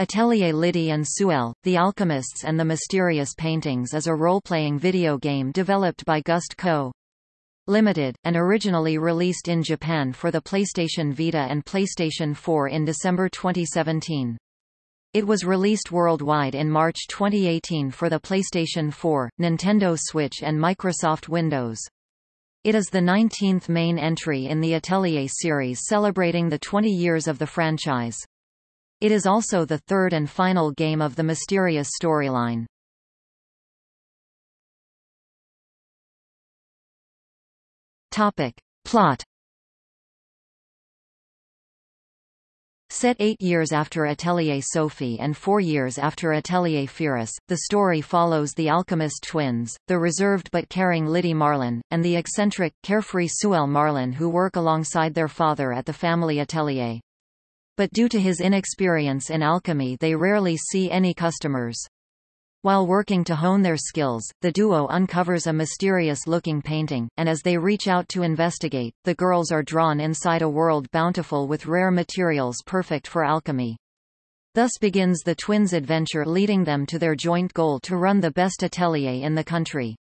Atelier Lydie and Suelle, The Alchemists and the Mysterious Paintings is a role-playing video game developed by Gust Co. Limited, and originally released in Japan for the PlayStation Vita and PlayStation 4 in December 2017. It was released worldwide in March 2018 for the PlayStation 4, Nintendo Switch and Microsoft Windows. It is the 19th main entry in the Atelier series celebrating the 20 years of the franchise. It is also the third and final game of the Mysterious storyline. Topic. Plot Set eight years after Atelier Sophie and four years after Atelier Firis, the story follows the alchemist twins, the reserved but caring Lydie Marlin, and the eccentric, carefree Suelle Marlin who work alongside their father at the family atelier but due to his inexperience in alchemy they rarely see any customers. While working to hone their skills, the duo uncovers a mysterious-looking painting, and as they reach out to investigate, the girls are drawn inside a world bountiful with rare materials perfect for alchemy. Thus begins the twins' adventure leading them to their joint goal to run the best atelier in the country.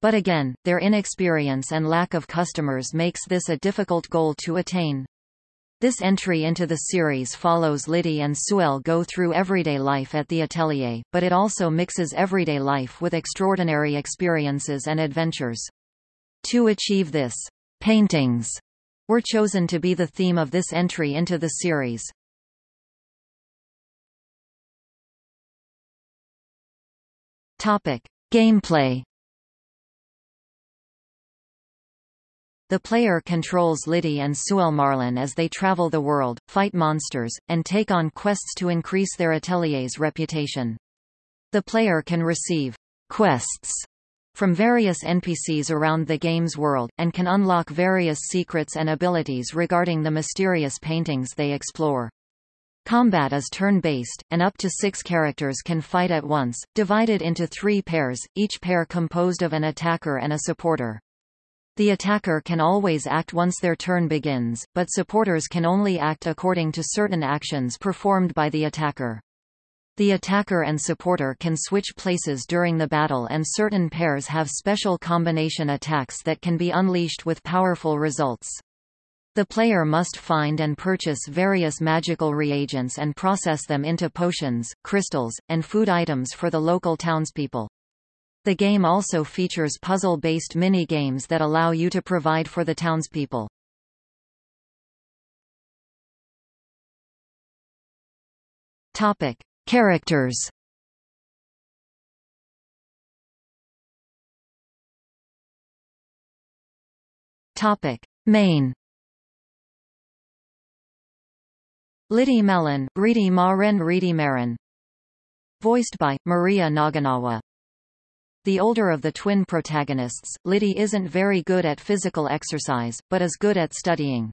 But again, their inexperience and lack of customers makes this a difficult goal to attain. This entry into the series follows Lydie and Suelle go through everyday life at the atelier, but it also mixes everyday life with extraordinary experiences and adventures. To achieve this, paintings were chosen to be the theme of this entry into the series. Topic: Gameplay The player controls Lydie and Suelle Marlin as they travel the world, fight monsters, and take on quests to increase their atelier's reputation. The player can receive quests from various NPCs around the game's world, and can unlock various secrets and abilities regarding the mysterious paintings they explore. Combat is turn-based, and up to six characters can fight at once, divided into three pairs, each pair composed of an attacker and a supporter. The attacker can always act once their turn begins, but supporters can only act according to certain actions performed by the attacker. The attacker and supporter can switch places during the battle and certain pairs have special combination attacks that can be unleashed with powerful results. The player must find and purchase various magical reagents and process them into potions, crystals, and food items for the local townspeople. The game also features puzzle-based mini-games that allow you to provide for the townspeople. Topic: Characters. Topic: Main. Lydie Marlin, Ridi Maren Reedy Marin. Voiced by, Maria Naganawa. The older of the twin protagonists, Lydie isn't very good at physical exercise, but is good at studying.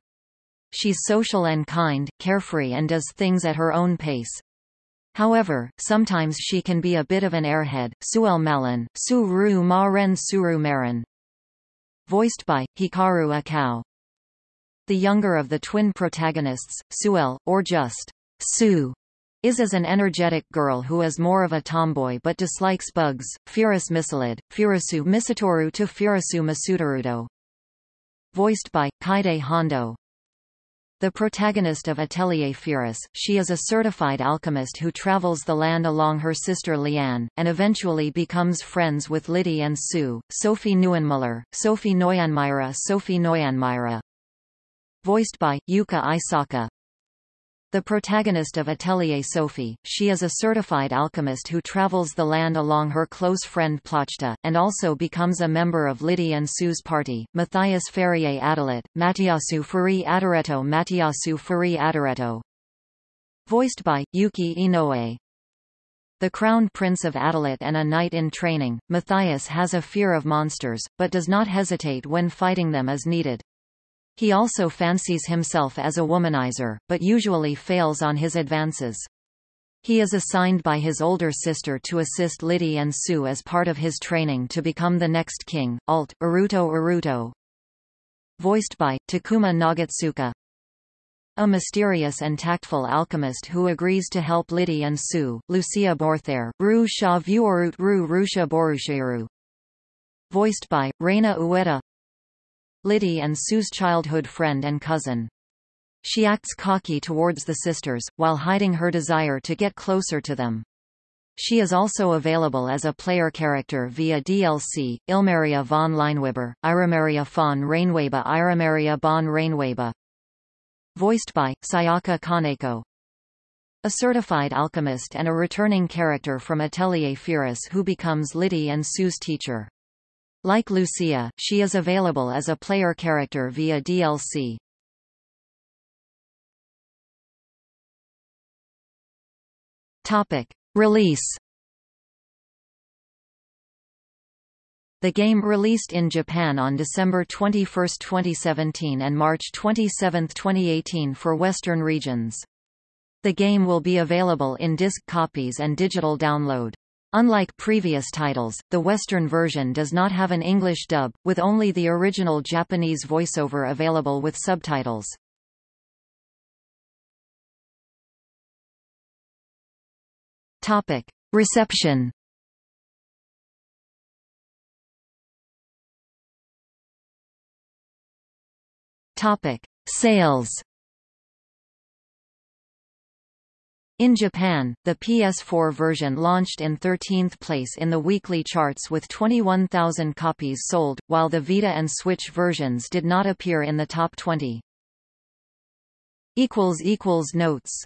She's social and kind, carefree and does things at her own pace. However, sometimes she can be a bit of an airhead. Suelle Marlin, Su-ru Ma-ren Suru Marin. Voiced by, Hikaru Akao. The younger of the twin protagonists, Suelle, or just Sue, is as an energetic girl who is more of a tomboy but dislikes bugs. Firis Mistlud, Furusu Misatoru to Furusu Masudarudo. Voiced by, Kaede Hondo. The protagonist of Atelier Firis, she is a certified alchemist who travels the land along her sister Liane, and eventually becomes friends with Lydie and Sue, Sophie Neuenmuller, Sophie Neuanmyra Sophie Neuanmyra. Voiced by, Yuka Aisaka. The protagonist of Atelier Sophie, she is a certified alchemist who travels the land along her close friend Plachta, and also becomes a member of Lydie and Sue's party. Matthias Fury Adalett, Mattiasu Furi Adoretto Mattiasu Furi Adoretto. Voiced by, Yuki Inoue. The crown prince of Adalett and a knight in training, Matthias has a fear of monsters, but does not hesitate when fighting them as needed. He also fancies himself as a womanizer, but usually fails on his advances. He is assigned by his older sister to assist Lydie and Sue as part of his training to become the next king, Alt, Uruto Uruto. Voiced by, Takuma Nagatsuka. a mysterious and tactful alchemist who agrees to help Lydie and Sue, Lucia Borthair, Ru Sha Vuorut Ru Rusha Borushiru. Voiced by, Reina Ueda Lydie and Sue's childhood friend and cousin. She acts cocky towards the sisters, while hiding her desire to get closer to them. She is also available as a player character via DLC, Ilmaria von Leinweber, Iramaria von Reinweba Iramaria von Reinweba. Voiced by, Sayaka Kaneko. A certified alchemist and a returning character from Atelier Firis who becomes Lydie and Sue's teacher. Like Lucia, she is available as a player character via DLC. Topic. Release The game released in Japan on December 21, 2017 and March 27, 2018 for Western regions. The game will be available in disc copies and digital download. Unlike previous titles, the Western version does not have an English dub, with only the original Japanese voiceover available with subtitles. Topic. Reception Topic. Sales In Japan, the PS4 version launched in 13th place in the weekly charts with 21,000 copies sold, while the Vita and Switch versions did not appear in the top 20. Notes